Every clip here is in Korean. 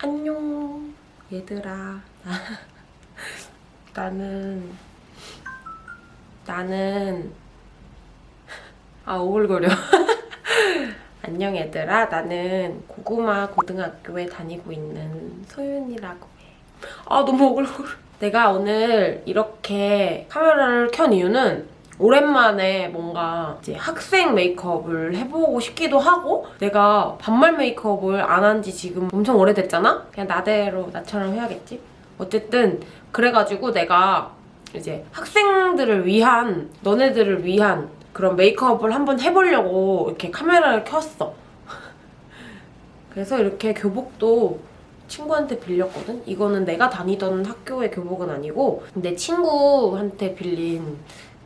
안녕 얘들아. 나는 나는 아 오글거려 안녕 얘들아 나는 고구마 고등학교에 다니고 있는 소윤이라고 해 아 너무 오글거려 내가 오늘 이렇게 카메라를 켠 이유는 오랜만에 뭔가 이제 학생 메이크업을 해보고 싶기도 하고 내가 반말 메이크업을 안 한 지 지금 엄청 오래됐잖아? 그냥 나대로 나처럼 해야겠지? 어쨌든 그래가지고 내가 이제 학생들을 위한 너네들을 위한 그런 메이크업을 한번 해보려고 이렇게 카메라를 켰어 그래서 이렇게 교복도 친구한테 빌렸거든? 이거는 내가 다니던 학교의 교복은 아니고 내 친구한테 빌린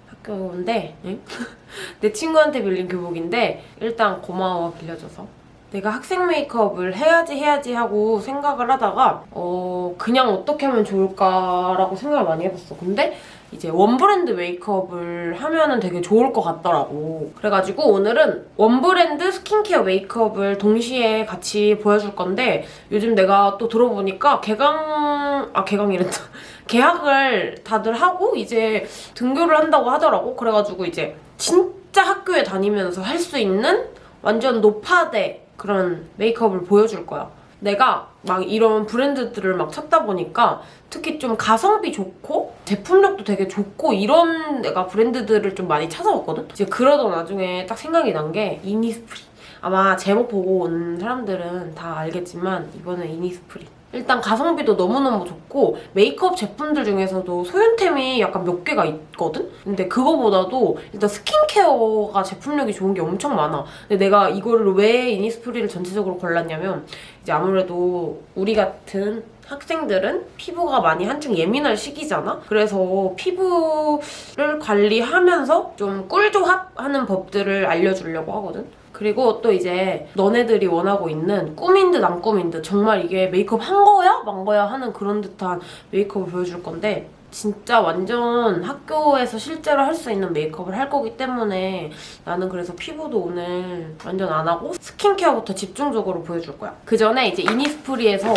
학교인데 응? 내 친구한테 빌린 교복인데 일단 고마워 빌려줘서 내가 학생 메이크업을 해야지 해야지 하고 생각을 하다가 어 그냥 어떻게 하면 좋을까라고 생각을 많이 해봤어 근데 이제 원브랜드 메이크업을 하면 은 되게 좋을 것 같더라고 그래가지고 오늘은 원브랜드 스킨케어 메이크업을 동시에 같이 보여줄 건데 요즘 내가 또 들어보니까 개강... 아 개강이랬다 계약을 다들 하고 이제 등교를 한다고 하더라고. 그래가지고 이제 진짜 학교에 다니면서 할 수 있는 완전 노파대 그런 메이크업을 보여줄 거야. 내가 막 이런 브랜드들을 막 찾다 보니까 특히 좀 가성비 좋고 제품력도 되게 좋고 이런 내가 브랜드들을 좀 많이 찾아봤거든? 이제 그러던 와중에 딱 생각이 난 게 이니스프리. 아마 제목 보고 온 사람들은 다 알겠지만 이번엔 이니스프리. 일단 가성비도 너무너무 좋고 메이크업 제품들 중에서도 소윤템이 약간 몇 개가 있거든? 근데 그거보다도 일단 스킨케어가 제품력이 좋은 게 엄청 많아. 근데 내가 이거를 왜 이니스프리를 전체적으로 골랐냐면 이제 아무래도 우리 같은 학생들은 피부가 많이 한창 예민할 시기잖아? 그래서 피부를 관리하면서 좀 꿀조합하는 법들을 알려주려고 하거든? 그리고 또 이제 너네들이 원하고 있는 꾸민 듯 안 꾸민 듯 정말 이게 메이크업 한 거야? 만 거야? 하는 그런 듯한 메이크업을 보여줄 건데 진짜 완전 학교에서 실제로 할 수 있는 메이크업을 할 거기 때문에 나는 그래서 피부도 오늘 완전 안 하고 스킨케어부터 집중적으로 보여줄 거야. 그 전에 이제 이니스프리에서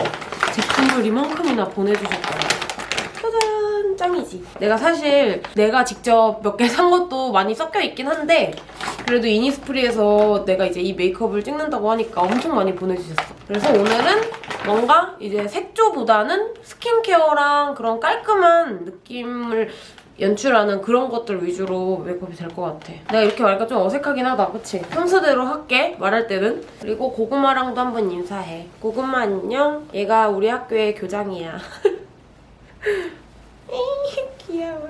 제품을 이만큼이나 보내주셨더라고. 짱이지. 내가 사실 내가 직접 몇 개 산 것도 많이 섞여 있긴 한데 그래도 이니스프리에서 내가 이제 이 메이크업을 찍는다고 하니까 엄청 많이 보내주셨어. 그래서 오늘은 뭔가 이제 색조보다는 스킨케어랑 그런 깔끔한 느낌을 연출하는 그런 것들 위주로 메이크업이 될 것 같아. 내가 이렇게 말하니까 좀 어색하긴 하다, 그치? 평소대로 할게, 말할 때는. 그리고 고구마랑도 한번 인사해. 고구마 안녕? 얘가 우리 학교의 교장이야. 귀여워.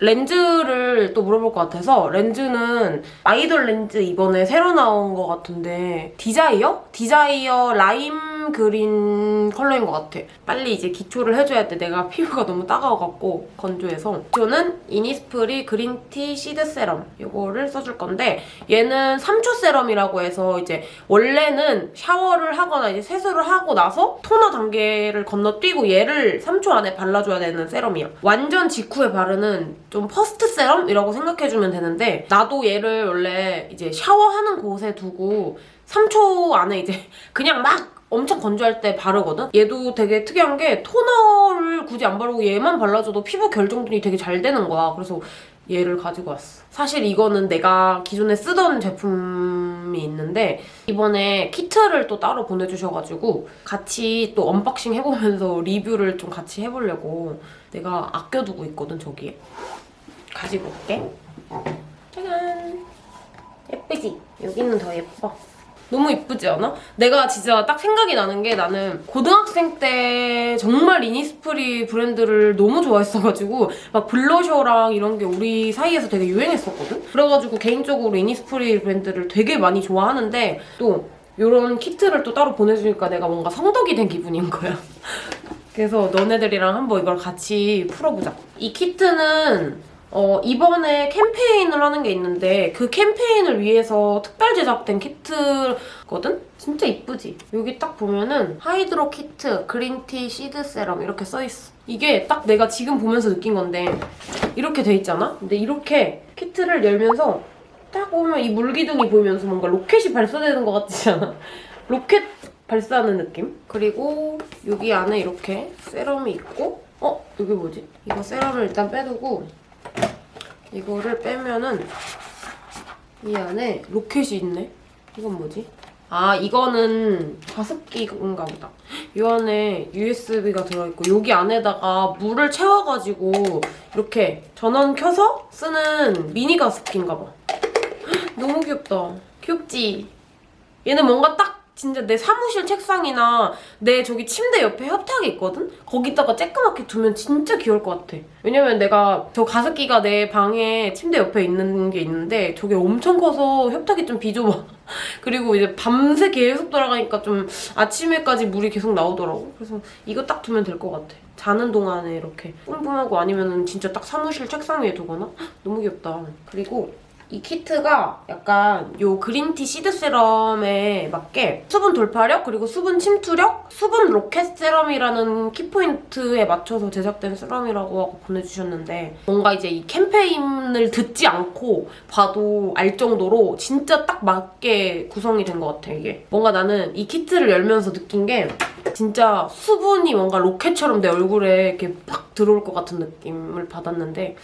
렌즈를 또 물어볼 것 같아서 렌즈는 아이돌 렌즈 이번에 새로 나온 것 같은데 디자이어? 디자이어 라임 그린 컬러인 것 같아. 빨리 이제 기초를 해줘야 돼. 내가 피부가 너무 따가워갖고 건조해서. 저는 이니스프리 그린티 시드 세럼 이거를 써줄 건데 얘는 3초 세럼이라고 해서 이제 원래는 샤워를 하거나 이제 세수를 하고 나서 토너 단계를 건너뛰고 얘를 3초 안에 발라줘야 되는 세럼이야. 완전 직후에 바르는 좀 first 세럼이라고 생각해주면 되는데 나도 얘를 원래 이제 샤워하는 곳에 두고 3초 안에 이제 그냥 막 엄청 건조할 때 바르거든? 얘도 되게 특이한 게 토너를 굳이 안 바르고 얘만 발라줘도 피부 결 정돈이 되게 잘 되는 거야. 그래서 얘를 가지고 왔어. 사실 이거는 내가 기존에 쓰던 제품이 있는데 이번에 키트를 또 따로 보내주셔가지고 같이 또 unboxing 해보면서 리뷰를 좀 같이 해보려고 내가 아껴두고 있거든, 저기에. 가지고 올게. 짜잔! 예쁘지? 여기는 더 예뻐. 너무 이쁘지 않아? 내가 진짜 딱 생각이 나는 게 나는 고등학생 때 정말 이니스프리 브랜드를 너무 좋아했어가지고 막 블러셔랑 이런 게 우리 사이에서 되게 유행했었거든? 그래가지고 개인적으로 이니스프리 브랜드를 되게 많이 좋아하는데 또 이런 키트를 또 따로 보내주니까 내가 뭔가 성덕이 된 기분인 거야. 그래서 너네들이랑 한번 이걸 같이 풀어보자. 이 키트는 어, 이번에 캠페인을 하는 게 있는데 그 캠페인을 위해서 특별 제작된 키트거든? 진짜 이쁘지? 여기 딱 보면은 하이드로 키트, 그린티 시드 세럼 이렇게 써있어. 이게 딱 내가 지금 보면서 느낀 건데 이렇게 돼 있잖아? 근데 이렇게 키트를 열면서 딱 보면 이 물기둥이 보이면서 뭔가 로켓이 발사되는 것 같지 않아? 로켓 발사하는 느낌? 그리고 여기 안에 이렇게 세럼이 있고 어? 여기 뭐지? 이거 세럼을 일단 빼두고 이거를 빼면은 이 안에 로켓이 있네? 이건 뭐지? 아 이거는 가습기인가 보다. 이 안에 USB가 들어있고 여기 안에다가 물을 채워가지고 이렇게 전원 켜서 쓰는 미니 가습기인가 봐. 헉, 너무 귀엽다. 귀엽지? 얘는 뭔가 딱 진짜 내 사무실 책상이나 내 저기 침대 옆에 협탁이 있거든? 거기다가 쬐끄맣게 두면 진짜 귀여울 것 같아. 왜냐면 내가 저 가습기가 내 방에 침대 옆에 있는 게 있는데 저게 엄청 커서 협탁이 좀 비좁아. 그리고 이제 밤새 계속 돌아가니까 좀 아침에까지 물이 계속 나오더라고. 그래서 이거 딱 두면 될 것 같아. 자는 동안에 이렇게 뿜뿜하고 아니면은 진짜 딱 사무실 책상 위에 두거나? 헉, 너무 귀엽다. 그리고 이 키트가 약간 요 green tea seed 세럼에 맞게 수분 돌파력 그리고 수분 침투력 수분 로켓 세럼이라는 키포인트에 맞춰서 제작된 세럼이라고 하고 보내주셨는데 뭔가 이제 이 캠페인을 듣지 않고 봐도 알 정도로 진짜 딱 맞게 구성이 된 것 같아 이게. 뭔가 나는 이 키트를 열면서 느낀 게 진짜 수분이 뭔가 로켓처럼 내 얼굴에 이렇게 팍 들어올 것 같은 느낌을 받았는데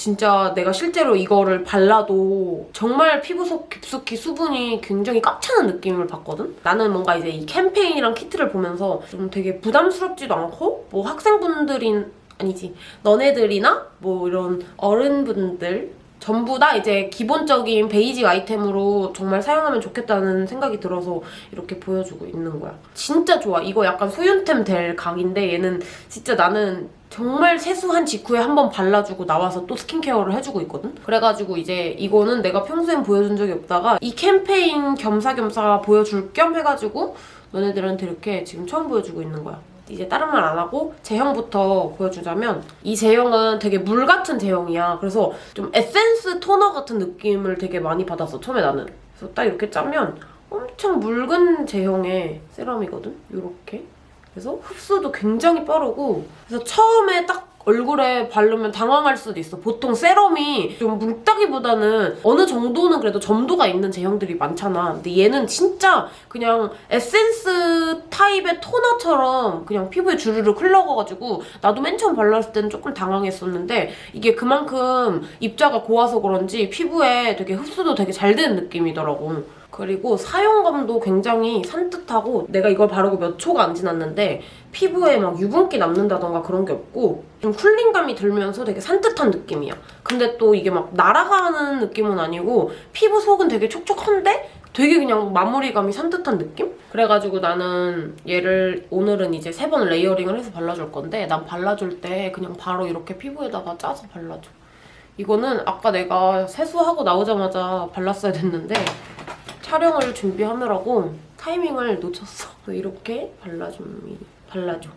진짜 내가 실제로 이거를 발라도 정말 피부 속 깊숙이 수분이 굉장히 꽉 차는 느낌을 받거든? 나는 뭔가 이제 이 캠페인이랑 키트를 보면서 좀 되게 부담스럽지도 않고 뭐 학생분들인 아니지 너네들이나 뭐 이런 어른분들 전부 다 이제 기본적인 basic 아이템으로 정말 사용하면 좋겠다는 생각이 들어서 이렇게 보여주고 있는 거야. 진짜 좋아. 이거 약간 소윤템 될 각인데 얘는 진짜 나는 정말 세수한 직후에 한 번 발라주고 나와서 또 스킨케어를 해주고 있거든? 그래가지고 이제 이거는 내가 평소엔 보여준 적이 없다가 이 캠페인 겸사겸사 보여줄 겸 해가지고 너네들한테 이렇게 지금 처음 보여주고 있는 거야. 이제 다른 말 안 하고 제형부터 보여주자면 이 제형은 되게 물 같은 제형이야. 그래서 좀 에센스 토너 같은 느낌을 되게 많이 받았어, 처음에 나는. 그래서 딱 이렇게 짜면 엄청 묽은 제형의 세럼이거든? 이렇게. 그래서 흡수도 굉장히 빠르고 그래서 처음에 딱 얼굴에 바르면 당황할 수도 있어. 보통 세럼이 좀 묽다기보다는 어느 정도는 그래도 점도가 있는 제형들이 많잖아. 근데 얘는 진짜 그냥 에센스 타입의 토너처럼 그냥 피부에 주르륵 흘러가가지고 나도 맨 처음 발랐을 때는 조금 당황했었는데 이게 그만큼 입자가 고와서 그런지 피부에 되게 흡수도 되게 잘 되는 느낌이더라고. 그리고 사용감도 굉장히 산뜻하고 내가 이걸 바르고 몇 초가 안 지났는데 피부에 막 유분기 남는다던가 그런 게 없고 좀 cooling감이 들면서 되게 산뜻한 느낌이야. 근데 또 이게 막 날아가는 느낌은 아니고 피부 속은 되게 촉촉한데 되게 그냥 마무리감이 산뜻한 느낌? 그래가지고 나는 얘를 오늘은 이제 세 번 layering을 해서 발라줄 건데 난 발라줄 때 그냥 바로 이렇게 피부에다가 짜서 발라줘. 이거는 아까 내가 세수하고 나오자마자 발랐어야 됐는데 촬영을 준비하느라고 타이밍을 놓쳤어. 이렇게 발라줍니다. 발라줘.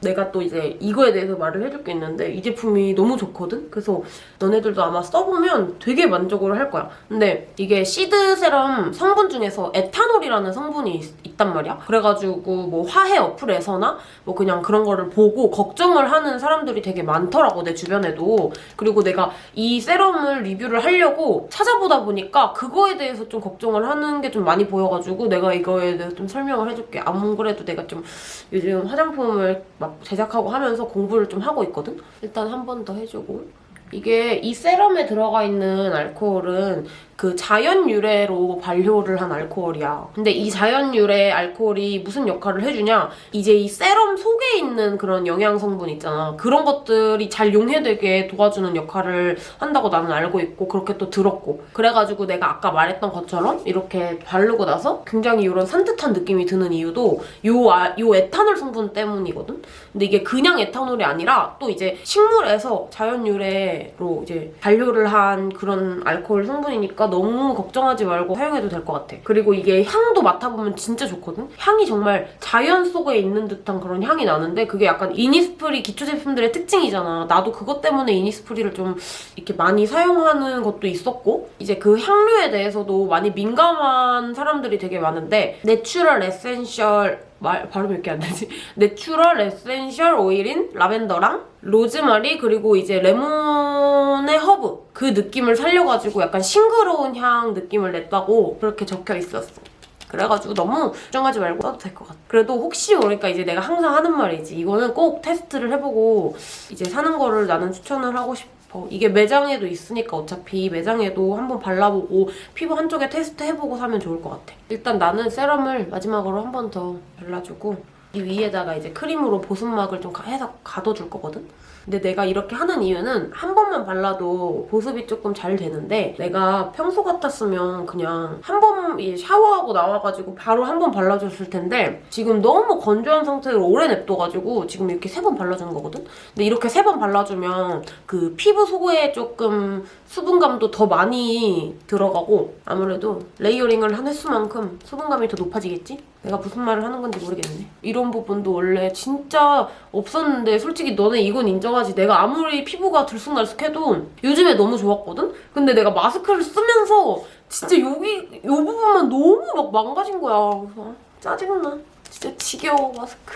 내가 또 이제 이거에 대해서 말을 해줄 게 있는데 이 제품이 너무 좋거든? 그래서 너네들도 아마 써보면 되게 만족을 할 거야. 근데 이게 시드 세럼 성분 중에서 에탄올이라는 성분이 있, 단 말이야. 그래가지고 뭐 화해 어플에서나 뭐 그냥 그런 거를 보고 걱정을 하는 사람들이 되게 많더라고 내 주변에도. 그리고 내가 이 세럼을 리뷰를 하려고 찾아보다 보니까 그거에 대해서 좀 걱정을 하는 게 좀 많이 보여가지고 내가 이거에 대해서 좀 설명을 해줄게. 안 그래도 내가 좀 요즘 화장품을 막 제작하고 하면서 공부를 좀 하고 있거든? 일단 한 번 더 해주고 이게 이 세럼에 들어가 있는 알코올은 그 자연 유래로 발효를 한 알코올이야. 근데 이 자연 유래 알코올이 무슨 역할을 해주냐? 이제 이 세럼 속에 있는 그런 영양 성분 있잖아. 그런 것들이 잘 용해되게 도와주는 역할을 한다고 나는 알고 있고 그렇게 또 들었고. 그래가지고 내가 아까 말했던 것처럼 이렇게 바르고 나서 굉장히 이런 산뜻한 느낌이 드는 이유도 요, 아, 요 에탄올 성분 때문이거든? 근데 이게 그냥 에탄올이 아니라 또 이제 식물에서 자연 유래로 이제 발효를 한 그런 알코올 성분이니까 되니까 너무 걱정하지 말고 사용해도 될 것 같아. 그리고 이게 향도 맡아보면 진짜 좋거든? 향이 정말 자연 속에 있는 듯한 그런 향이 나는데 그게 약간 이니스프리 기초 제품들의 특징이잖아. 나도 그것 때문에 이니스프리를 좀 이렇게 많이 사용하는 것도 있었고 이제 그 향료에 대해서도 많이 민감한 사람들이 되게 많은데 natural essential 말 발음이 이렇게 안 되지? natural essential oil인 라벤더랑 로즈마리 그리고 이제 레몬의 허브 그 느낌을 살려가지고 약간 싱그러운 향 느낌을 냈다고 그렇게 적혀 있었어. 그래가지고 너무 걱정하지 말고 써도 될 것 같아. 그래도 혹시 모르니까 이제 내가 항상 하는 말이지. 이거는 꼭 테스트를 해보고 이제 사는 거를 나는 추천을 하고 싶어. 이게 매장에도 있으니까 어차피 매장에도 한번 발라보고 피부 한쪽에 테스트 해보고 사면 좋을 것 같아. 일단 나는 세럼을 마지막으로 한 번 더 발라주고 이 위에다가 이제 크림으로 보습막을 좀 가- 해서 가둬줄 거거든? 근데 내가 이렇게 하는 이유는 한 번만 발라도 보습이 조금 잘 되는데 내가 평소 같았으면 그냥 한 번 샤워하고 나와가지고 바로 한 번 발라줬을 텐데 지금 너무 건조한 상태로 오래 냅둬가지고 지금 이렇게 세 번 발라주는 거거든? 근데 이렇게 세 번 발라주면 그 피부 속에 조금 수분감도 더 많이 들어가고 아무래도 layering을 한 횟수만큼 수분감이 더 높아지겠지? 내가 무슨 말을 하는 건지 모르겠네. 이런 부분도 원래 진짜 없었는데 솔직히 너네 이건 인정하지. 내가 아무리 피부가 들쑥날쑥해도 요즘에 너무 좋았거든? 근데 내가 마스크를 쓰면서 진짜 여기 이 부분만 너무 막 망가진 거야. 그래서 짜증나. 진짜 지겨워 마스크.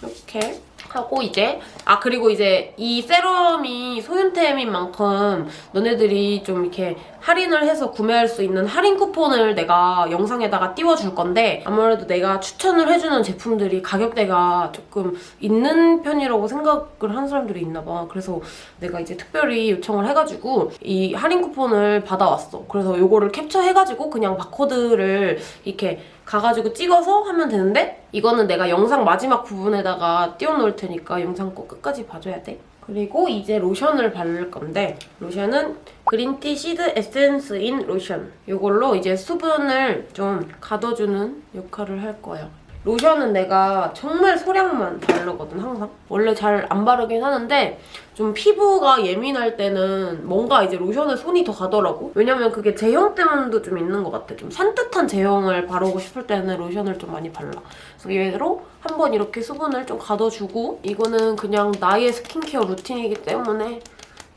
이렇게 하고 이제 아 그리고 이제 이 세럼이 소윤템인 만큼 너네들이 좀 이렇게 할인을 해서 구매할 수 있는 할인 쿠폰을 내가 영상에다가 띄워줄 건데 아무래도 내가 추천을 해주는 제품들이 가격대가 조금 있는 편이라고 생각을 하는 사람들이 있나 봐. 그래서 내가 이제 특별히 요청을 해가지고 이 할인 쿠폰을 받아왔어. 그래서 요거를 캡처해가지고 그냥 바코드를 이렇게 가가지고 찍어서 하면 되는데 이거는 내가 영상 마지막 부분에다가 띄워놓을 테니까 영상 꼭 끝까지 봐줘야 돼. 그리고 이제 로션을 바를 건데 로션은 green tea seed essence in lotion 이걸로 이제 수분을 좀 가둬주는 역할을 할 거예요. 로션은 내가 정말 소량만 바르거든 항상. 원래 잘 안 바르긴 하는데 좀 피부가 예민할 때는 뭔가 이제 로션에 손이 더 가더라고. 왜냐면 그게 제형 때문도 좀 있는 것 같아. 좀 산뜻한 제형을 바르고 싶을 때는 로션을 좀 많이 발라. 그래서 얘로 한번 이렇게 수분을 좀 가둬주고 이거는 그냥 나의 스킨케어 루틴이기 때문에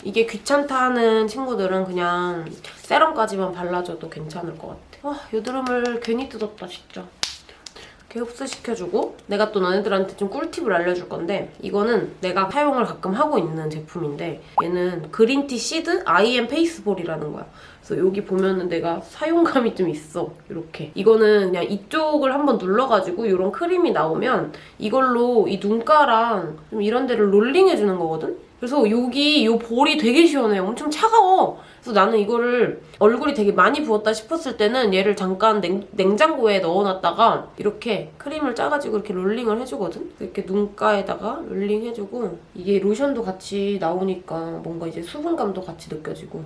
이게 귀찮다 하는 친구들은 그냥 세럼까지만 발라줘도 괜찮을 것 같아. 와 여드름을 괜히 뜯었다 진짜 이렇게 흡수시켜주고 내가 또 너네들한테 좀 꿀팁을 알려줄 건데 이거는 내가 사용을 가끔 하고 있는 제품인데 얘는 그린티 시드 아이엠 페이스볼이라는 거야. 그래서 여기 보면은 내가 사용감이 좀 있어. 이렇게. 이거는 그냥 이쪽을 한번 눌러가지고 이런 크림이 나오면 이걸로 이 눈가랑 좀 이런 데를 rolling해주는 거거든? 그래서 여기 이 볼이 되게 시원해. 엄청 차가워. 그래서 나는 이거를 얼굴이 되게 많이 부었다 싶었을 때는 얘를 잠깐 냉, 냉장고에 넣어놨다가 이렇게 크림을 짜가지고 이렇게 rolling을 해주거든? 이렇게 눈가에다가 rolling 해주고 이게 로션도 같이 나오니까 뭔가 이제 수분감도 같이 느껴지고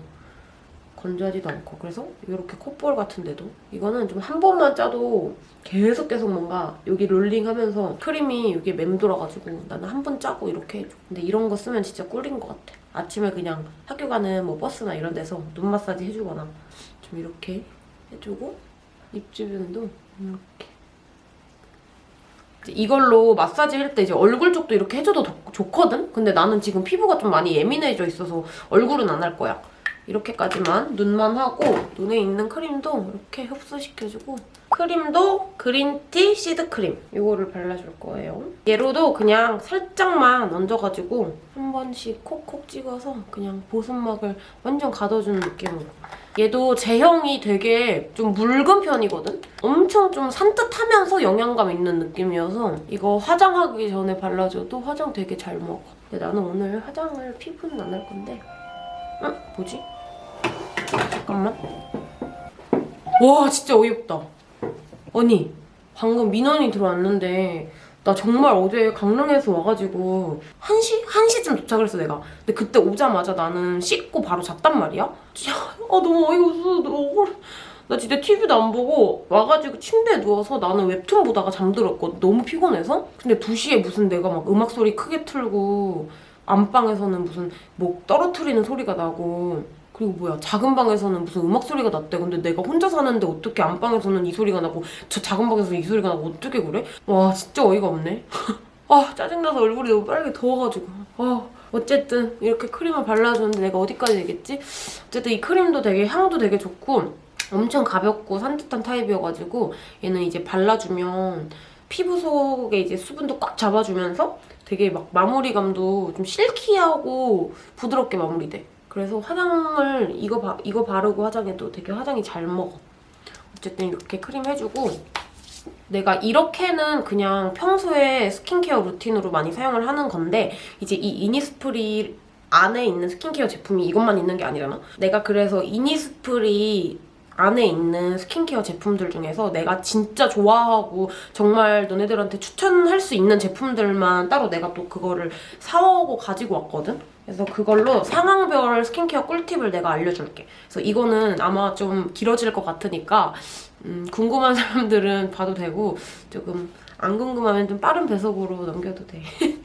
건조하지도 않고 그래서 이렇게 콧볼 같은 데도 이거는 좀 한 번만 짜도 계속 계속 뭔가 여기 롤링하면서 크림이 여기에 맴돌아가지고 나는 한 번 짜고 이렇게 해줘 근데 이런 거 쓰면 진짜 꿀인 것 같아 아침에 그냥 학교 가는 뭐 버스나 이런 데서 눈 마사지 해주거나 좀 이렇게 해주고 입 주변도 이렇게 이걸로 마사지 할 때 이제 얼굴 쪽도 이렇게 해줘도 더 좋거든? 근데 나는 지금 피부가 좀 많이 예민해져 있어서 얼굴은 안 할 거야. 이렇게까지만 눈만 하고 눈에 있는 크림도 이렇게 흡수시켜주고 크림도 그린티 시드 크림 이거를 발라줄 거예요. 얘로도 그냥 살짝만 얹어가지고 한 번씩 콕콕 찍어서 그냥 보습막을 완전 가둬주는 느낌으로 얘도 제형이 되게 좀 묽은 편이거든? 엄청 좀 산뜻하면서 영양감 있는 느낌이어서 이거 화장하기 전에 발라줘도 화장 되게 잘 먹어. 근데 나는 오늘 화장을 피부는 안 할 건데 응? 뭐지? 잠깐만. 와 진짜 어이없다. 언니 방금 민원이 들어왔는데 나 정말 어제 강릉에서 와가지고 1시? 1시쯤 도착을 했어 내가 근데 그때 오자마자 나는 씻고 바로 잤단 말이야 진짜 아 너무 어이가 없어 나 진짜 TV도 안 보고 와가지고 침대에 누워서 나는 웹툰 보다가 잠들었거든 너무 피곤해서 근데 2시에 무슨 내가 막 음악 소리 크게 틀고 안방에서는 무슨 목 떨어뜨리는 소리가 나고 그리고 뭐야 작은 방에서는 무슨 음악 소리가 났대 근데 내가 혼자 사는데 어떻게 안방에서는 이 소리가 나고 저 작은 방에서 이 소리가 나고 어떻게 그래? 와 진짜 어이가 없네 아 짜증나서 얼굴이 너무 빨개 더워가지고 아 어쨌든 이렇게 크림을 발라주는데 내가 어디까지 되겠지? 어쨌든 이 크림도 되게 향도 되게 좋고 엄청 가볍고 산뜻한 타입이어가지고 얘는 이제 발라주면 피부 속에 이제 수분도 꽉 잡아주면서 되게 막 마무리감도 좀 silky하고 부드럽게 마무리돼. 그래서 화장을 이거 바, 이거 바르고 화장해도 되게 화장이 잘 먹어. 어쨌든 이렇게 크림 해주고 내가 이렇게는 그냥 평소에 스킨케어 루틴으로 많이 사용을 하는 건데 이제 이 이니스프리 안에 있는 스킨케어 제품이 이것만 있는 게 아니잖아. 내가 그래서 이니스프리 안에 있는 스킨케어 제품들 중에서 내가 진짜 좋아하고 정말 너네들한테 추천할 수 있는 제품들만 따로 내가 또 그거를 사오고 가지고 왔거든? 그래서 그걸로 상황별 스킨케어 꿀팁을 내가 알려줄게. 그래서 이거는 아마 좀 길어질 것 같으니까 음, 궁금한 사람들은 봐도 되고 조금 안 궁금하면 좀 빠른 배속으로 넘겨도 돼.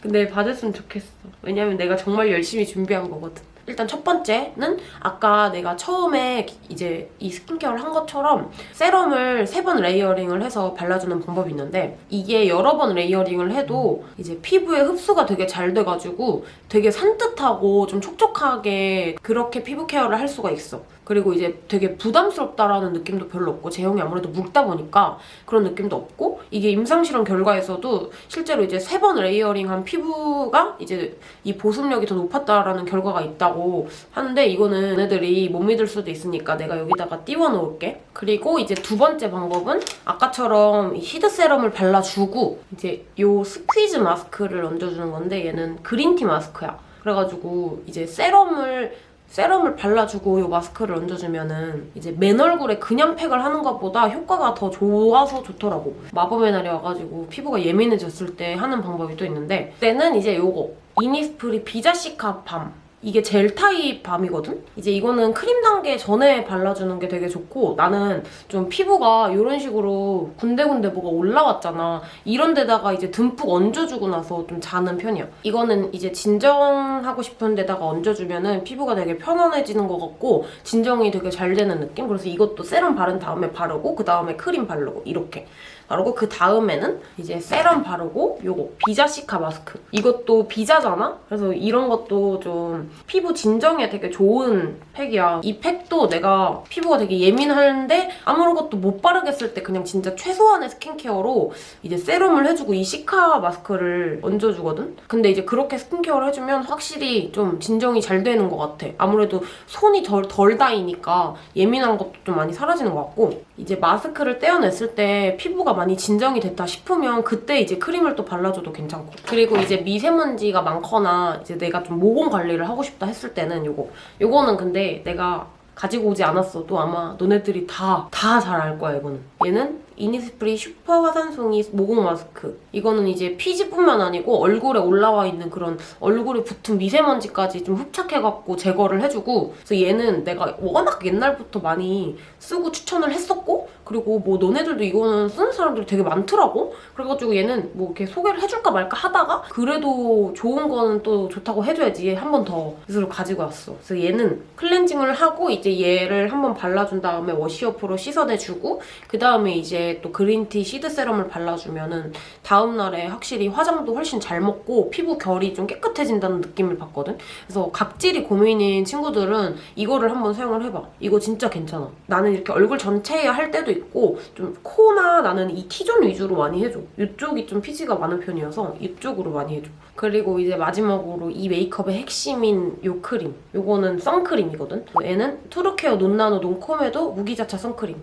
근데 봐줬으면 좋겠어. 왜냐면 내가 정말 열심히 준비한 거거든. 일단 첫 번째는 아까 내가 처음에 이제 이 스킨케어를 한 것처럼 세럼을 세 번 레이어링을 해서 발라주는 방법이 있는데 이게 여러 번 레이어링을 해도 이제 피부에 흡수가 되게 잘 돼가지고 되게 산뜻하고 좀 촉촉하게 그렇게 피부 케어를 할 수가 있어. 그리고 이제 되게 부담스럽다라는 느낌도 별로 없고 제형이 아무래도 묽다 보니까 그런 느낌도 없고 이게 임상실험 결과에서도 실제로 이제 세 번 레이어링한 피부가 이제 이 보습력이 더 높았다라는 결과가 있다고 하는데 이거는 애들이 못 믿을 수도 있으니까 내가 여기다가 띄워 놓을게. 그리고 이제 두 번째 방법은 아까처럼 시드 세럼을 발라주고 이제 요 스퀴즈 마스크를 얹어주는 건데 얘는 그린티 마스크야. 그래가지고 이제 세럼을 세럼을 발라주고 이 마스크를 얹어주면은 이제 맨 얼굴에 그냥 팩을 하는 것보다 효과가 더 좋아서 좋더라고. 마법의 날이 와가지고 피부가 예민해졌을 때 하는 방법이 또 있는데 그때는 이제 요거 이니스프리 비자시카 밤 이게 젤 타입 밤이거든? 이제 이거는 크림 단계 전에 발라주는 게 되게 좋고 나는 좀 피부가 이런 식으로 군데군데 뭐가 올라왔잖아. 이런 데다가 이제 듬뿍 얹어주고 나서 좀 자는 편이야. 이거는 이제 진정하고 싶은 데다가 얹어주면 피부가 되게 편안해지는 것 같고 진정이 되게 잘 되는 느낌? 그래서 이것도 세럼 바른 다음에 바르고 그 다음에 크림 바르고 이렇게. 바르고 그 다음에는 이제 세럼 바르고 요거 비자시카 마스크. 이것도 비자잖아? 그래서 이런 것도 좀 피부 진정에 되게 좋은 팩이야. 이 팩도 내가 피부가 되게 예민한데 아무것도 못 바르겠을 때 그냥 진짜 최소한의 스킨케어로 이제 세럼을 해주고 이 시카 마스크를 얹어주거든? 근데 이제 그렇게 스킨케어를 해주면 확실히 좀 진정이 잘 되는 것 같아. 아무래도 손이 덜, 덜 닿이니까 예민한 것도 좀 많이 사라지는 것 같고 이제 마스크를 떼어냈을 때 피부가 많이 진정이 됐다 싶으면 그때 이제 크림을 또 발라줘도 괜찮고. 그리고 이제 미세먼지가 많거나 이제 내가 좀 모공 관리를 하고 싶다 했을 때는 요거. 요거는 근데 내가 가지고 오지 않았어도 아마 너네들이 다 다 잘 알 거야 이거는. 얘는 이니스프리 슈퍼 화산송이 모공 마스크. 이거는 이제 피지뿐만 아니고 얼굴에 올라와 있는 그런 얼굴에 붙은 미세먼지까지 좀 흡착해갖고 제거를 해주고 그래서 얘는 내가 워낙 옛날부터 많이 쓰고 추천을 했었고 그리고 뭐 너네들도 이거는 쓰는 사람들이 되게 많더라고. 그래가지고 얘는 뭐 이렇게 소개를 해줄까 말까 하다가 그래도 좋은 거는 또 좋다고 해줘야지 한 번더 그래서 가지고 왔어. 그래서 얘는 클렌징을 하고 이제 얘를 한 번 발라준 다음에 워시오프로 씻어내주고 그 다음에 이제 또 그린티 시드 세럼을 발라주면은 다음날에 확실히 화장도 훨씬 잘 먹고 피부 결이 좀 깨끗해진다는 느낌을 받거든. 그래서 각질이 고민인 친구들은 이거를 한번 사용을 해봐. 이거 진짜 괜찮아. 나는 이렇게 얼굴 전체에 할 때도 있고 좀 코나 나는 이 T존 위주로 많이 해줘. 이쪽이 좀 피지가 많은 편이어서 이쪽으로 많이 해줘. 그리고 이제 마지막으로 이 메이크업의 핵심인 이 크림. 이거는 선크림이거든. 얘는 트루케어 논나노 논코메도 무기자차 선크림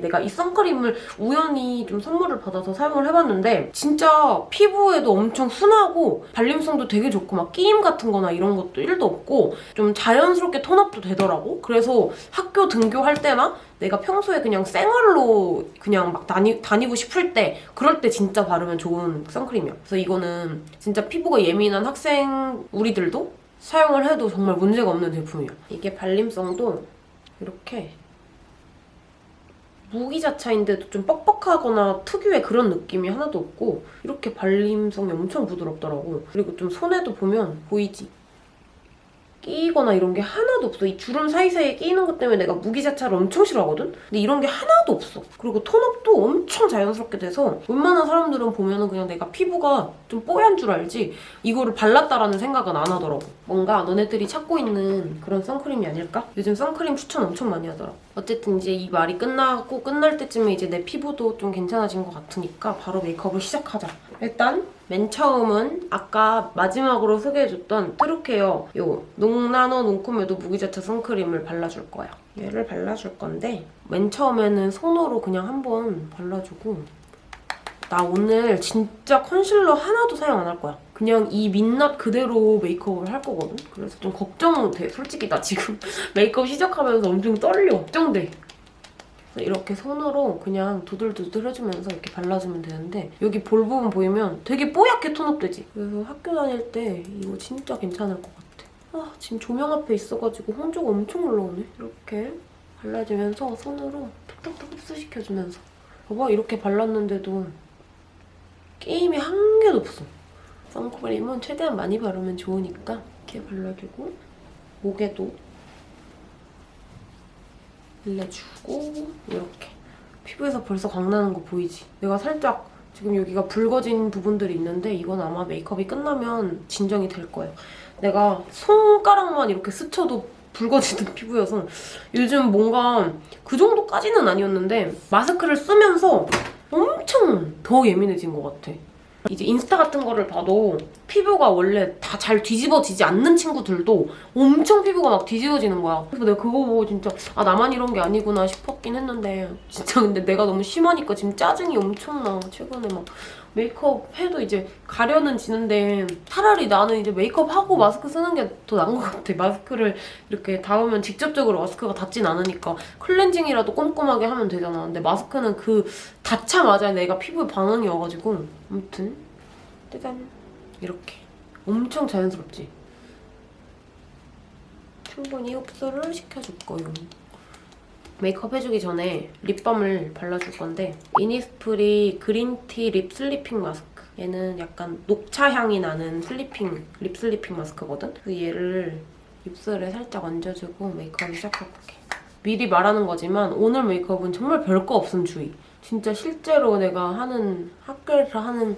내가 이 선크림을 우연히 좀 선물을 받아서 사용을 해봤는데 진짜 피부에도 엄청 순하고 발림성도 되게 좋고 막 끼임 같은 거나 이런 것도 1도 없고 좀 자연스럽게 톤업도 되더라고. 그래서 학교 등교할 때나 내가 평소에 그냥 생얼로 그냥 막 다니, 다니고 싶을 때 그럴 때 진짜 바르면 좋은 선크림이야. 그래서 이거는 진짜 피부가 예민한 학생 우리들도 사용을 해도 정말 문제가 없는 제품이야. 이게 발림성도 이렇게 무기자차인데도 좀 뻑뻑하거나 특유의 그런 느낌이 하나도 없고 이렇게 발림성이 엄청 부드럽더라고. 그리고 좀 손에도 보면 보이지? 끼거나 이런 게 하나도 없어. 이 주름 사이사이에 끼이는 것 때문에 내가 무기자차를 엄청 싫어하거든? 근데 이런 게 하나도 없어. 그리고 톤업도 엄청 자연스럽게 돼서 웬만한 사람들은 보면 은 그냥 내가 피부가 좀 뽀얀 줄 알지 이거를 발랐다라는 생각은 안 하더라고. 뭔가 너네들이 찾고 있는 그런 선크림이 아닐까? 요즘 선크림 추천 엄청 많이 하더라. 어쨌든 이제 이 말이 끝나고 끝날 때쯤에 이제 내 피부도 좀 괜찮아진 것 같으니까 바로 메이크업을 시작하자. 일단 맨 처음은 아까 마지막으로 소개해줬던 트루케어 요 논나노 논코메도 무기자차 선크림을 발라줄 거야. 얘를 발라줄 건데 맨 처음에는 손으로 그냥 한번 발라주고 나 오늘 진짜 컨실러 하나도 사용 안 할 거야. 그냥 이 민낯 그대로 메이크업을 할 거거든? 그래서 좀 걱정돼. 솔직히 나 지금 메이크업 시작하면서 엄청 떨려. 걱정돼. 이렇게 손으로 그냥 두들두들 해주면서 이렇게 발라주면 되는데 여기 볼 부분 보이면 되게 뽀얗게 톤업되지? 그래서 학교 다닐 때 이거 진짜 괜찮을 것 같아. 아 지금 조명 앞에 있어가지고 홍조가 엄청 올라오네. 이렇게 발라주면서 손으로 톡톡톡 흡수시켜주면서 봐봐 이렇게 발랐는데도 게임이 한 개도 없어. 선크림은 최대한 많이 바르면 좋으니까 이렇게 발라주고 목에도 발라주고 이렇게 피부에서 벌써 광나는 거 보이지? 내가 살짝 지금 여기가 붉어진 부분들이 있는데 이건 아마 메이크업이 끝나면 진정이 될 거예요. 내가 손가락만 이렇게 스쳐도 붉어지는 피부여서 요즘 뭔가 그 정도까지는 아니었는데 마스크를 쓰면서 엄청 더 예민해진 것 같아. 이제 인스타 같은 거를 봐도 피부가 원래 다 잘 뒤집어지지 않는 친구들도 엄청 피부가 막 뒤집어지는 거야. 그래서 내가 그거 보고 진짜 아 나만 이런 게 아니구나 싶었긴 했는데 진짜 근데 내가 너무 심하니까 지금 짜증이 엄청나. 최근에 막 메이크업 해도 이제 가려는 지는데 차라리 나는 이제 메이크업 하고 마스크 쓰는 게 더 나은 것 같아. 마스크를 이렇게 닿으면 직접적으로 마스크가 닿진 않으니까 클렌징이라도 꼼꼼하게 하면 되잖아. 근데 마스크는 그 닿자마자 내가 피부에 반응이 와가지고 아무튼 짜잔 이렇게 엄청 자연스럽지? 충분히 흡수를 시켜줄 거예요. 메이크업 해주기 전에 립밤을 발라줄 건데 이니스프리 그린티 립 슬리핑 마스크 얘는 약간 녹차 향이 나는 슬리핑 립 슬리핑 마스크거든? 그래서 얘를 입술에 살짝 얹어주고 메이크업 시작해볼게. 미리 말하는 거지만 오늘 메이크업은 정말 별거 없음 주의. 진짜 실제로 내가 하는 학교에서 하는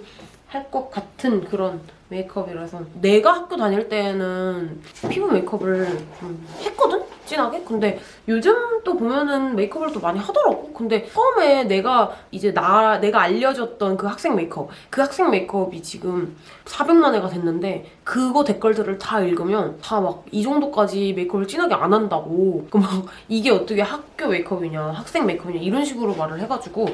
할 것 같은 그런 메이크업이라서 내가 학교 다닐 때는 피부 메이크업을 좀 했거든? 진하게? 근데 요즘 또 보면은 메이크업을 또 많이 하더라고. 근데 처음에 내가 이제 나 내가 알려줬던 그 학생 메이크업 그 학생 메이크업이 지금 400만 회가 됐는데 그거 댓글들을 다 읽으면 다 막 이 정도까지 메이크업을 진하게 안 한다고 그 막 이게 어떻게 학교 메이크업이냐 학생 메이크업이냐 이런 식으로 말을 해가지고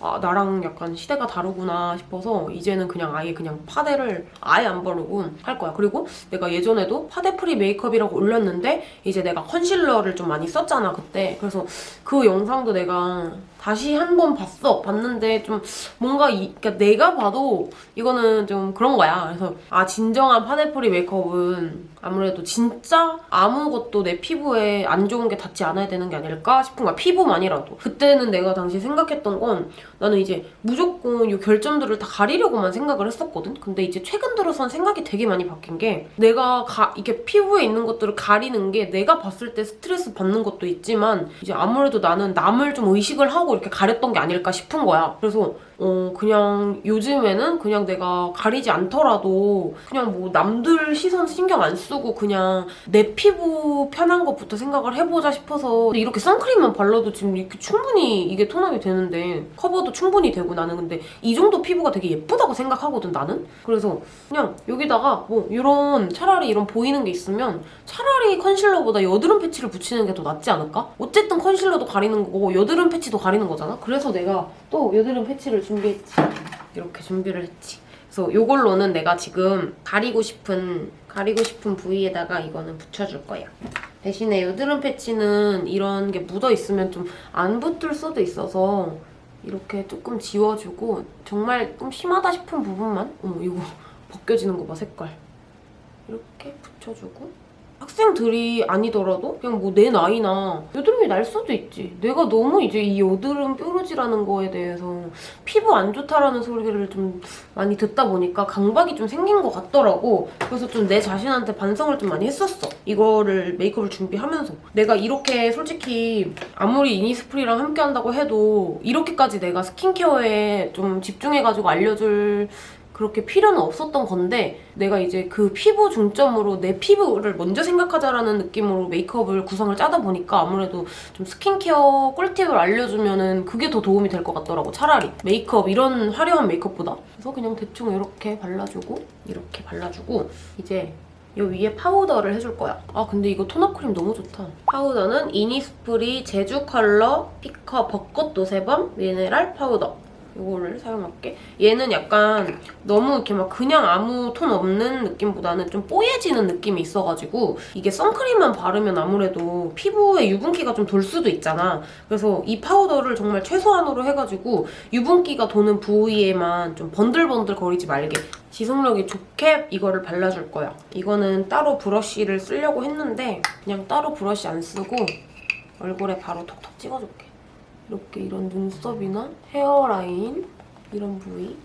아, 나랑 약간 시대가 다르구나 싶어서 이제는 그냥 아예 그냥 파데를 아예 안 바르고 할 거야. 그리고 내가 예전에도 파데 프리 메이크업이라고 올렸는데 이제 내가 컨실러를 좀 많이 썼잖아, 그때. 그래서 그 영상도 내가 다시 한 번 봤어. 봤는데 좀 뭔가 이, 그러니까 내가 봐도 이거는 좀 그런 거야. 그래서 아, 진정한 파데 프리 메이크업은 아무래도 진짜 아무것도 내 피부에 안 좋은 게 닿지 않아야 되는 게 아닐까 싶은 거야. 피부만이라도. 그때는 내가 당시 생각했던 건 나는 이제 무조건 이 결점들을 다 가리려고만 생각을 했었거든? 근데 이제 최근 들어선 생각이 되게 많이 바뀐 게 내가 가, 이게 피부에 있는 것들을 가리는 게 내가 봤을 때 스트레스 받는 것도 있지만 이제 아무래도 나는 남을 좀 의식을 하고 이렇게 가렸던 게 아닐까 싶은 거야. 그래서 어, 그냥 요즘에는 그냥 내가 가리지 않더라도 그냥 뭐 남들 시선 신경 안 쓰고 그냥 내 피부 편한 것부터 생각을 해보자 싶어서 이렇게 선크림만 발라도 지금 이렇게 충분히 이게 톤업이 되는데 커버도 충분히 되고 나는 근데 이 정도 피부가 되게 예쁘다고 생각하거든 나는 그래서 그냥 여기다가 뭐 이런 차라리 이런 보이는 게 있으면 차라리 컨실러보다 여드름 패치를 붙이는 게 더 낫지 않을까? 어쨌든 컨실러도 가리는 거고 여드름 패치도 가리는 거잖아 그래서 내가 또 여드름 패치를 준비했지. 이렇게 준비를 했지. 그래서 이걸로는 내가 지금 가리고 싶은 가리고 싶은 부위에다가 이거는 붙여줄 거야. 대신에 여드름 패치는 이런 게 묻어 있으면 좀 안 붙을 수도 있어서 이렇게 조금 지워주고 정말 좀 심하다 싶은 부분만 어머 이거 벗겨지는 거 봐 색깔 이렇게 붙여주고 학생들이 아니더라도 그냥 뭐 내 나이나 여드름이 날 수도 있지. 내가 너무 이제 이 여드름 뾰루지라는 거에 대해서 피부 안 좋다라는 소리를 좀 많이 듣다 보니까 강박이 좀 생긴 것 같더라고. 그래서 좀 내 자신한테 반성을 좀 많이 했었어. 이거를 메이크업을 준비하면서. 내가 이렇게 솔직히 아무리 이니스프리랑 함께 한다고 해도 이렇게까지 내가 스킨케어에 좀 집중해가지고 알려줄 그렇게 필요는 없었던 건데 내가 이제 그 피부 중점으로 내 피부를 먼저 생각하자라는 느낌으로 메이크업을 구성을 짜다 보니까 아무래도 좀 스킨케어 꿀팁을 알려주면 은 그게 더 도움이 될 것 같더라고 차라리 메이크업 이런 화려한 메이크업보다 그래서 그냥 대충 이렇게 발라주고 이렇게 발라주고 이제 이 위에 파우더를 해줄 거야. 아 근데 이거 톤업 크림 너무 좋다. 파우더는 이니스프리 제주 컬러 피커 벚꽃 노세범 미네랄 파우더. 이거를 사용할게. 얘는 약간 너무 이렇게 막 그냥 아무 톤 없는 느낌보다는 좀 뽀얘지는 느낌이 있어가지고 이게 선크림만 바르면 아무래도 피부에 유분기가 좀 돌 수도 있잖아. 그래서 이 파우더를 정말 최소한으로 해가지고 유분기가 도는 부위에만 좀 번들번들 거리지 말게 지속력이 좋게 이거를 발라줄 거야. 이거는 따로 브러쉬를 쓰려고 했는데 그냥 따로 브러쉬 안 쓰고 얼굴에 바로 톡톡 찍어줄게. 이렇게 이런 눈썹이나 헤어라인 이런 부위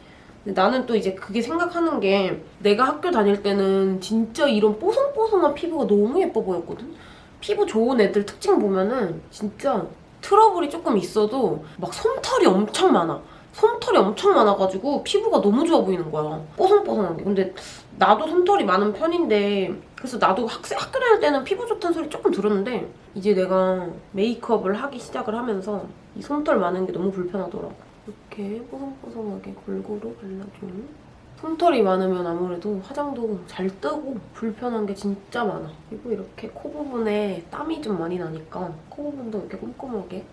근데 나는 또 이제 그게 생각하는 게 내가 학교 다닐 때는 진짜 이런 뽀송뽀송한 피부가 너무 예뻐 보였거든? 피부 좋은 애들 특징 보면은 진짜 트러블이 조금 있어도 막 솜털이 엄청 많아. 솜털이 엄청 많아가지고 피부가 너무 좋아 보이는 거야. 뽀송뽀송한 게. 근데 나도 솜털이 많은 편인데 그래서 나도 학생, 학교 다닐 때는 피부 좋다는 소리 조금 들었는데 이제 내가 메이크업을 하기 시작을 하면서 이 솜털 많은 게 너무 불편하더라고. 이렇게 뽀송뽀송하게 골고루 발라주는 솜털이 많으면 아무래도 화장도 잘 뜨고 불편한 게 진짜 많아. 그리고 이렇게 코 부분에 땀이 좀 많이 나니까 코 부분도 이렇게 꼼꼼하게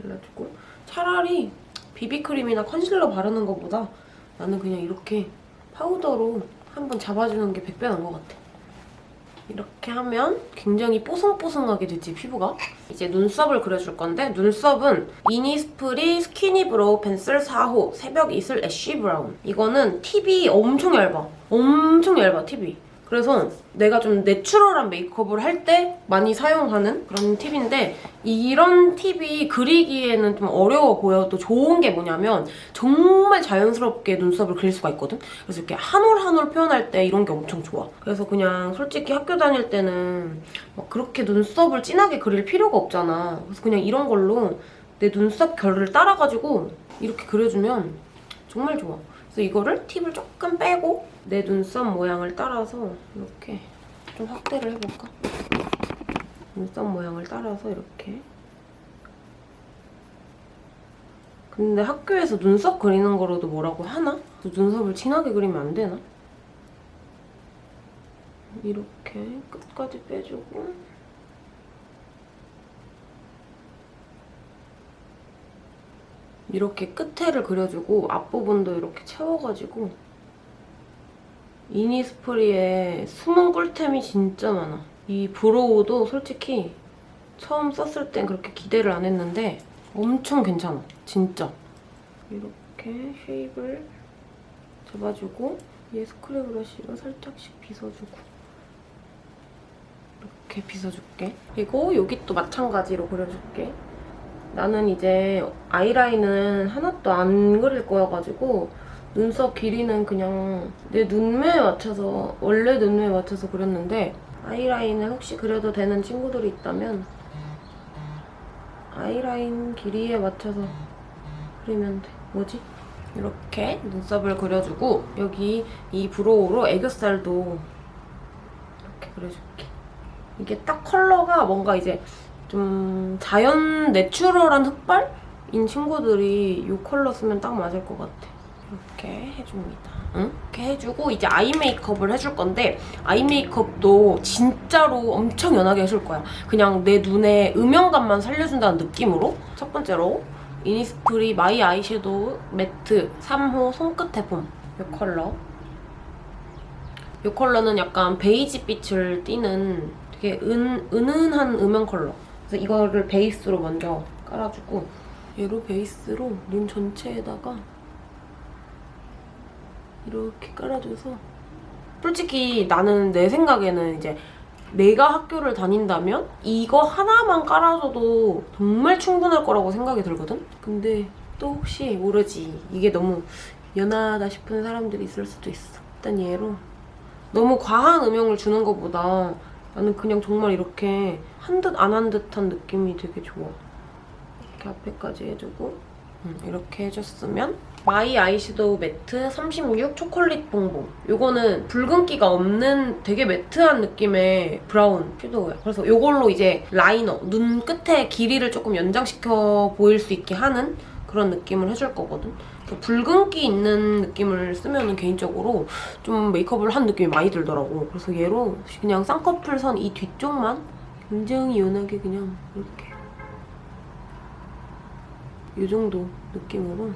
발라주고 차라리 비비크림이나 컨실러 바르는 것보다 나는 그냥 이렇게 파우더로 한번 잡아주는 게 100배 나은 것 같아. 이렇게 하면 굉장히 뽀송뽀송하게 되지, 피부가. 이제 눈썹을 그려줄 건데 눈썹은 이니스프리 skinny brow pencil 4호 새벽 이슬 ash brown. 이거는 팁이 엄청 얇아. 엄청 얇아, 팁이. 그래서 내가 좀 내추럴한 메이크업을 할 때 많이 사용하는 그런 팁인데 이런 팁이 그리기에는 좀 어려워 보여도 좋은 게 뭐냐면 정말 자연스럽게 눈썹을 그릴 수가 있거든? 그래서 이렇게 한 올 한 올 표현할 때 이런 게 엄청 좋아. 그래서 그냥 솔직히 학교 다닐 때는 막 그렇게 눈썹을 진하게 그릴 필요가 없잖아. 그래서 그냥 이런 걸로 내 눈썹 결을 따라가지고 이렇게 그려주면 정말 좋아. 그래서 이거를 팁을 조금 빼고 내 눈썹 모양을 따라서 이렇게 좀 확대를 해볼까? 눈썹 모양을 따라서 이렇게 근데 학교에서 눈썹 그리는 거로도 뭐라고 하나? 눈썹을 진하게 그리면 안 되나? 이렇게 끝까지 빼주고 이렇게 끝에를 그려주고 앞부분도 이렇게 채워가지고 이니스프리에 숨은 꿀템이 진짜 많아. 이 브로우도 솔직히 처음 썼을 땐 그렇게 기대를 안 했는데 엄청 괜찮아. 진짜. 이렇게 쉐입을 잡아주고 얘 스크래 브러쉬로 살짝씩 빗어주고 이렇게 빗어줄게. 그리고 여기 또 마찬가지로 그려줄게. 나는 이제 아이라인은 하나도 안 그릴 거여가지고 눈썹 길이는 그냥 내 눈매에 맞춰서 원래 눈매에 맞춰서 그렸는데 아이라인을 혹시 그려도 되는 친구들이 있다면 아이라인 길이에 맞춰서 그리면 돼. 뭐지? 이렇게 눈썹을 그려주고 여기 이 브로우로 애교살도 이렇게 그려줄게. 이게 딱 컬러가 뭔가 이제 좀 자연 내추럴한 흑발인 친구들이 이 컬러 쓰면 딱 맞을 것 같아. 이렇게 해줍니다. 응? 이렇게 해주고 이제 eye 메이크업을 해줄 건데 eye 메이크업도 진짜로 엄청 연하게 해줄 거야. 그냥 내 눈에 음영감만 살려준다는 느낌으로 첫 번째로 이니스프리 my eyeshadow matte 3호 손끝에 봄 이 컬러 이 컬러는 약간 베이지 빛을 띠는 되게 은, 은은한 음영 컬러 그래서 이거를 베이스로 먼저 깔아주고 얘로 베이스로 눈 전체에다가 이렇게 깔아줘서 솔직히 나는 내 생각에는 이제 내가 학교를 다닌다면 이거 하나만 깔아줘도 정말 충분할 거라고 생각이 들거든? 근데 또 혹시 모르지. 이게 너무 연하다 싶은 사람들이 있을 수도 있어. 일단 얘로 너무 과한 음영을 주는 것보다 나는 그냥 정말 이렇게 한 듯 안 한 듯한 느낌이 되게 좋아. 이렇게 앞에까지 해주고 음, 이렇게 해줬으면 my eyeshadow matte 36 초콜릿 봉봉. 요거는 붉은기가 없는 되게 matte한 느낌의 brown shadow야. 그래서 요걸로 이제 liner 눈 끝에 길이를 조금 연장시켜 보일 수 있게 하는 그런 느낌을 해줄 거거든. 그 붉은기 있는 느낌을 쓰면 개인적으로 좀 메이크업을 한 느낌이 많이 들더라고 그래서 얘로 그냥 쌍꺼풀 선 이 뒤쪽만 굉장히 연하게 그냥 이렇게 이 정도 느낌으로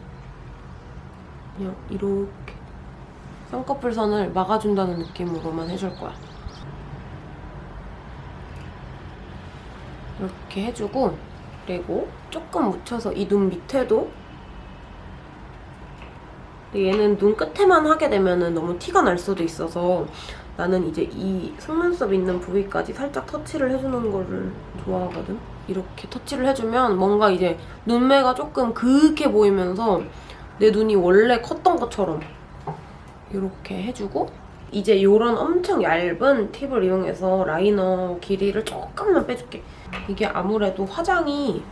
그냥 이렇게 쌍꺼풀 선을 막아준다는 느낌으로만 해줄 거야. 이렇게 해주고 그리고 조금 묻혀서 이 눈 밑에도 근데 얘는 눈 끝에만 하게 되면 너무 티가 날 수도 있어서 나는 이제 이 속눈썹 있는 부위까지 살짝 터치를 해주는 거를 좋아하거든. 이렇게 터치를 해주면 뭔가 이제 눈매가 조금 그윽해 보이면서 내 눈이 원래 컸던 것처럼 이렇게 해주고 이제 이런 엄청 얇은 팁을 이용해서 라이너 길이를 조금만 빼줄게. 이게 아무래도 화장이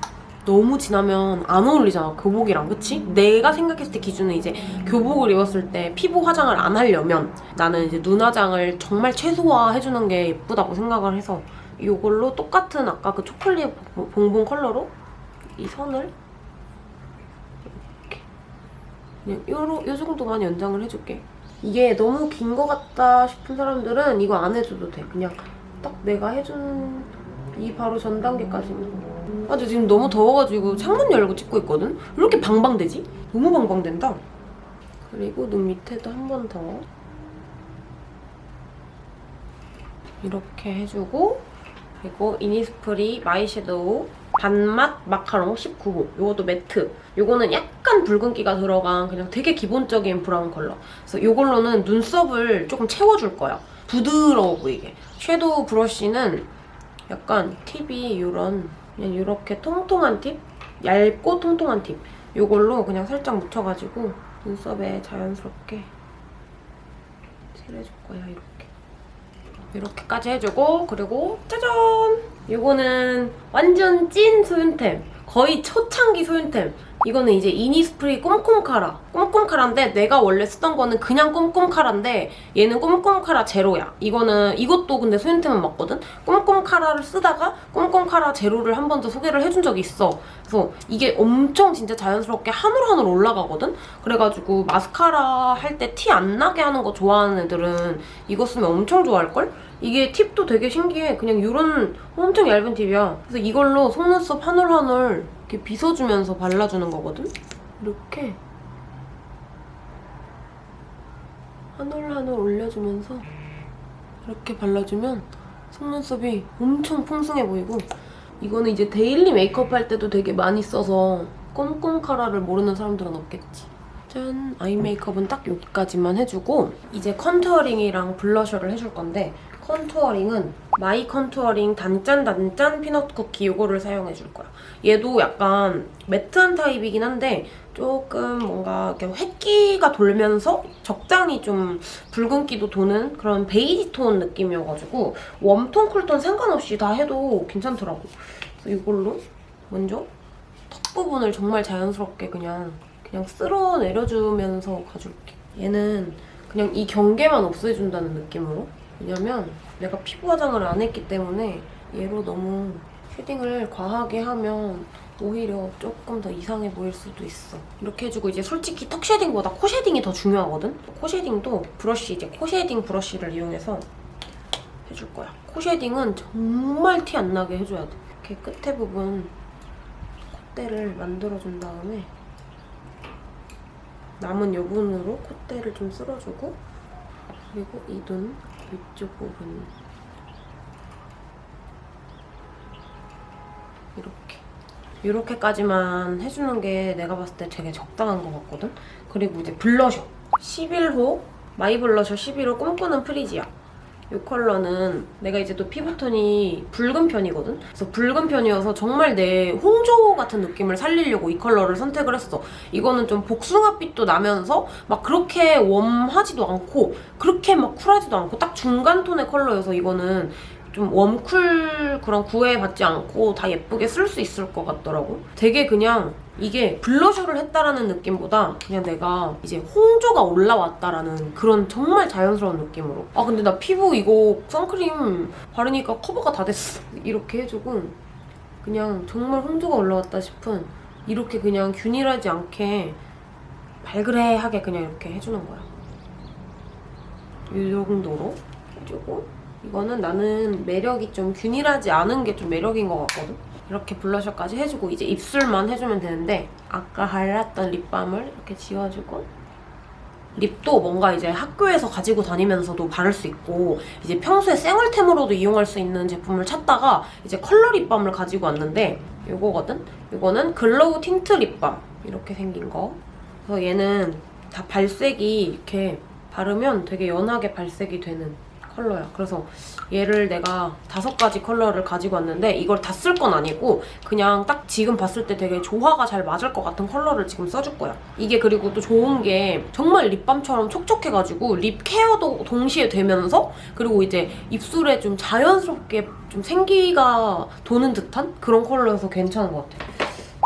너무 진하면 안 어울리잖아 교복이랑. 그치? 내가 생각했을 때 기준은 이제 교복을 입었을 때 피부 화장을 안 하려면 나는 이제 눈 화장을 정말 최소화해주는 게 예쁘다고 생각을 해서 이걸로 똑같은 아까 그 초콜릿 봉봉 컬러로 이 선을 이렇게. 요로, 요 정도만 연장을 해줄게. 이게 너무 긴 것 같다 싶은 사람들은 이거 안 해줘도 돼. 그냥 딱 내가 해준 이 바로 전 단계까지만 아, 근데 지금 너무 더워가지고 창문 열고 찍고 있거든? 왜 이렇게 방방되지? 너무 방방된다. 그리고 눈 밑에도 한 번 더. 이렇게 해주고 그리고 이니스프리 my shadow 밤맛 마카롱 19호 이것도 matte 이거는 약간 붉은기가 들어간 그냥 되게 기본적인 brown 컬러 그래서 이걸로는 눈썹을 조금 채워줄 거야 부드러워 보이게 shadow brush는 약간 팁이 이런 그냥 이렇게 통통한 팁? 얇고 통통한 팁. 이걸로 그냥 살짝 묻혀가지고 눈썹에 자연스럽게 칠해줄 거야, 이렇게. 이렇게까지 해주고 그리고 짜잔! 이거는 완전 찐 소윤템. 거의 초창기 소윤템. 이거는 이제 이니스프리 꼼꼼카라. 꼼꼼카라인데 내가 원래 쓰던 거는 그냥 꼼꼼카라인데 얘는 꼼꼼카라 제로야. 이거는 이것도 근데 소윤템은 맞거든? 꼼꼼카라를 쓰다가 꼼꼼카라 제로를 한 번 더 소개를 해준 적이 있어. 그래서 이게 엄청 진짜 자연스럽게 한올 한올 올라가거든? 그래가지고 마스카라 할 때 티 안 나게 하는 거 좋아하는 애들은 이거 쓰면 엄청 좋아할걸? 이게 팁도 되게 신기해. 그냥 이런 엄청 얇은 팁이야. 그래서 이걸로 속눈썹 한올 한올 이렇게 빗어주면서 발라주는 거거든? 이렇게 한 올 한 올 올려주면서 이렇게 발라주면 속눈썹이 엄청 풍성해 보이고 이거는 이제 daily 메이크업 할 때도 되게 많이 써서 꼼꼼 카라를 모르는 사람들은 없겠지. 짠! eye 메이크업은 딱 여기까지만 해주고 이제 contouring이랑 blusher를 해줄 건데 contouring은 my contouring 단짠 단짠 피넛 쿠키 이거를 사용해줄 거야. 얘도 약간 matte한 타입이긴 한데 조금 뭔가 이렇게 회끼가 돌면서 적당히 좀 붉은기도 도는 그런 베이지 톤 느낌이어가지고 warm tone, cool tone 상관없이 다 해도 괜찮더라고. 그래서 이걸로 먼저 턱 부분을 정말 자연스럽게 그냥 그냥 쓸어 내려주면서 가줄게. 얘는 그냥 이 경계만 없애준다는 느낌으로 왜냐면 내가 피부 화장을 안 했기 때문에 얘로 너무 shading을 과하게 하면 오히려 조금 더 이상해 보일 수도 있어. 이렇게 해주고 이제 솔직히 턱 shading보다 코 shading이 더 중요하거든? 코 shading도 brush, 이제 코 shading brush를 이용해서 해줄 거야. 코 쉐딩은 정말 티 안 나게 해줘야 돼. 이렇게 끝에 부분 콧대를 만들어준 다음에 남은 여분으로 콧대를 좀 쓸어주고 그리고 이 눈 위쪽 부분. 이렇게. 이렇게까지만 해주는 게 내가 봤을 때 되게 적당한 것 같거든? 그리고 이제 블러셔. 11호 my blusher 11호 꿈꾸는 프리지아 이 컬러는 내가 이제 또 피부톤이 붉은 편이거든? 그래서 붉은 편이어서 정말 내 홍조 같은 느낌을 살리려고 이 컬러를 선택을 했어. 이거는 좀 복숭아빛도 나면서 막 그렇게 warm하지도 않고 그렇게 막 cool하지도 않고 딱 중간 톤의 컬러여서 이거는 좀 warm cool 그런 구애받지 않고 다 예쁘게 쓸 수 있을 것 같더라고. 되게 그냥 이게 blusher를 했다라는 느낌보다 그냥 내가 이제 홍조가 올라왔다라는 그런 정말 자연스러운 느낌으로. 아 근데 나 피부 이거 선크림 바르니까 커버가 다 됐어. 이렇게 해주고 그냥 정말 홍조가 올라왔다 싶은 이렇게 그냥 균일하지 않게 발그레하게 그냥 이렇게 해주는 거야. 이 정도로 해주고 이거는 나는 매력이 좀 균일하지 않은 게 좀 매력인 것 같거든? 이렇게 블러셔까지 해주고 이제 입술만 해주면 되는데 아까 발랐던 립밤을 이렇게 지워주고 립도 뭔가 이제 학교에서 가지고 다니면서도 바를 수 있고 이제 평소에 생얼템으로도 이용할 수 있는 제품을 찾다가 이제 컬러 립밤을 가지고 왔는데 이거거든? 이거는 glow tint lip balm 이렇게 생긴 거 그래서 얘는 다 발색이 이렇게 바르면 되게 연하게 발색이 되는 컬러야. 그래서 얘를 내가 다섯 가지 컬러를 가지고 왔는데 이걸 다 쓸 건 아니고 그냥 딱 지금 봤을 때 되게 조화가 잘 맞을 것 같은 컬러를 지금 써줄 거야. 이게 그리고 또 좋은 게 정말 lip balm처럼 촉촉해가지고 lip care도 동시에 되면서 그리고 이제 입술에 좀 자연스럽게 좀 생기가 도는 듯한 그런 컬러여서 괜찮은 것 같아.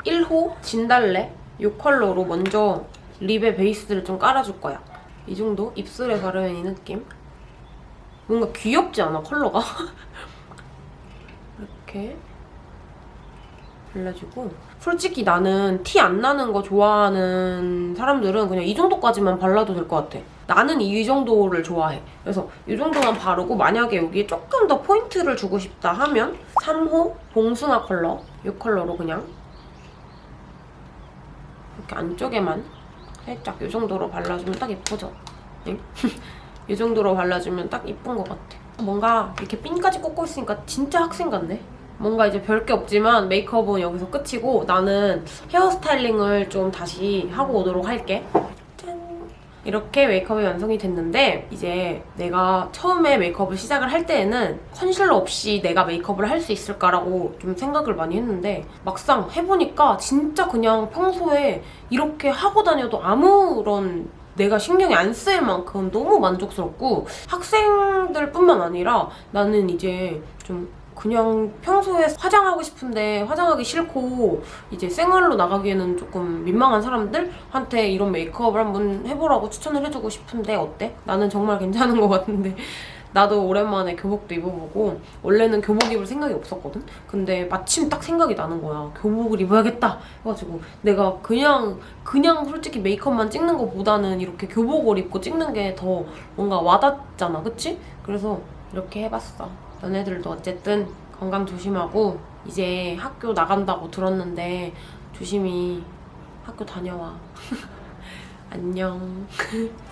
1호 진달래 이 컬러로 먼저 립의 베이스를 좀 깔아줄 거야. 이 정도? 입술에 바르면 이 느낌? 뭔가 귀엽지 않아 컬러가? 이렇게 발라주고 솔직히 나는 티 안 나는 거 좋아하는 사람들은 그냥 이 정도까지만 발라도 될 것 같아 나는 이 정도를 좋아해 그래서 이 정도만 바르고 만약에 여기에 조금 더 포인트를 주고 싶다 하면 3호 봉숭아 컬러 이 컬러로 그냥 이렇게 안쪽에만 살짝 이 정도로 발라주면 딱 예쁘죠? 네? 이 정도로 발라주면 딱 이쁜 것 같아. 뭔가 이렇게 핀까지 꽂고 있으니까 진짜 학생 같네. 뭔가 이제 별 게 없지만 메이크업은 여기서 끝이고 나는 hair styling을 좀 다시 하고 오도록 할게. 짠! 이렇게 메이크업이 완성이 됐는데 이제 내가 처음에 메이크업을 시작을 할 때에는 컨실러 없이 내가 메이크업을 할 수 있을까라고 좀 생각을 많이 했는데 막상 해보니까 진짜 그냥 평소에 이렇게 하고 다녀도 아무런 내가 신경이 안 쓰일 만큼 너무 만족스럽고 학생들 뿐만 아니라 나는 이제 좀 그냥 평소에 화장하고 싶은데 화장하기 싫고 이제 생얼로 나가기에는 조금 민망한 사람들한테 이런 메이크업을 한번 해보라고 추천을 해주고 싶은데 어때? 나는 정말 괜찮은 것 같은데 나도 오랜만에 교복도 입어보고 원래는 교복 입을 생각이 없었거든? 근데 마침 딱 생각이 나는 거야. 교복을 입어야겠다 해가지고 내가 그냥 그냥 솔직히 메이크업만 찍는 것보다는 이렇게 교복을 입고 찍는 게 더 뭔가 와닿잖아. 그치? 그래서 이렇게 해봤어. 너네들도 어쨌든 건강 조심하고 이제 학교 나간다고 들었는데 조심히 학교 다녀와. 안녕.